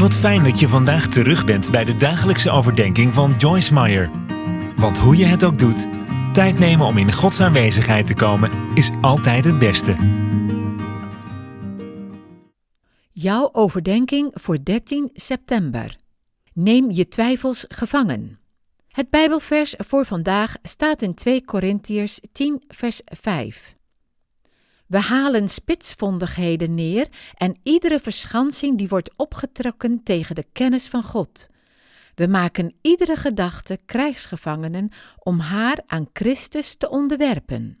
Wat fijn dat je vandaag terug bent bij de dagelijkse overdenking van Joyce Meyer. Want hoe je het ook doet, tijd nemen om in Gods aanwezigheid te komen is altijd het beste. Jouw overdenking voor 13 september. Neem je twijfels gevangen. Het Bijbelvers voor vandaag staat in 2 Korintiërs 10, vers 5. We halen spitsvondigheden neer en iedere verschansing die wordt opgetrokken tegen de kennis van God. We maken iedere gedachte krijgsgevangenen om haar aan Christus te onderwerpen.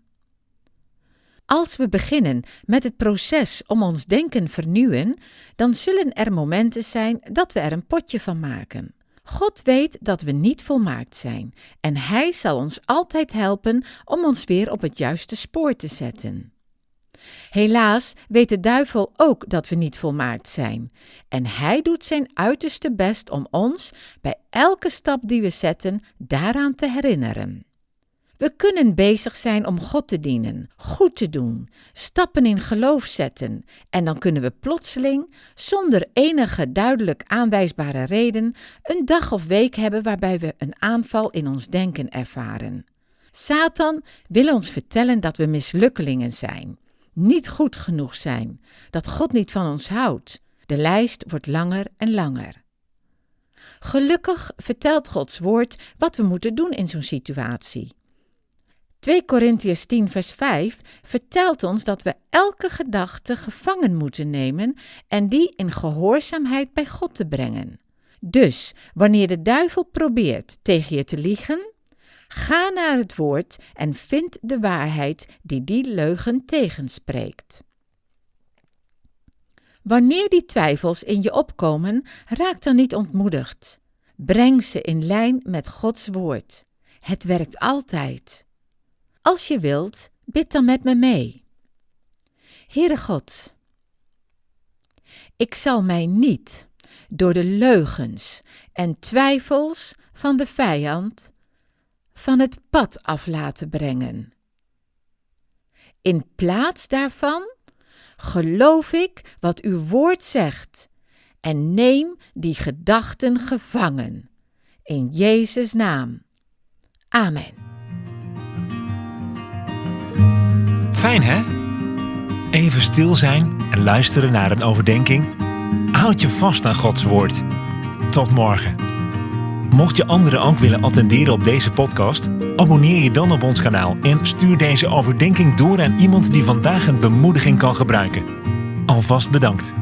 Als we beginnen met het proces om ons denken vernieuwen, dan zullen er momenten zijn dat we er een potje van maken. God weet dat we niet volmaakt zijn en Hij zal ons altijd helpen om ons weer op het juiste spoor te zetten. Helaas weet de duivel ook dat we niet volmaakt zijn. En hij doet zijn uiterste best om ons, bij elke stap die we zetten, daaraan te herinneren. We kunnen bezig zijn om God te dienen, goed te doen, stappen in geloof zetten, en dan kunnen we plotseling, zonder enige duidelijk aanwijsbare reden, een dag of week hebben waarbij we een aanval in ons denken ervaren. Satan wil ons vertellen dat we mislukkelingen zijn niet goed genoeg zijn, dat God niet van ons houdt. De lijst wordt langer en langer. Gelukkig vertelt Gods woord wat we moeten doen in zo'n situatie. 2 Korintiërs 10 vers 5 vertelt ons dat we elke gedachte gevangen moeten nemen en die in gehoorzaamheid bij God te brengen. Dus wanneer de duivel probeert tegen je te liegen, Ga naar het woord en vind de waarheid die die leugen tegenspreekt. Wanneer die twijfels in je opkomen, raak dan niet ontmoedigd. Breng ze in lijn met Gods woord. Het werkt altijd. Als je wilt, bid dan met me mee. Heere God, ik zal mij niet door de leugens en twijfels van de vijand van het pad af laten brengen. In plaats daarvan geloof ik wat uw woord zegt en neem die gedachten gevangen. In Jezus' naam. Amen. Fijn hè? Even stil zijn en luisteren naar een overdenking. Houd je vast aan Gods woord. Tot morgen. Mocht je anderen ook willen attenderen op deze podcast, abonneer je dan op ons kanaal en stuur deze overdenking door aan iemand die vandaag een bemoediging kan gebruiken. Alvast bedankt.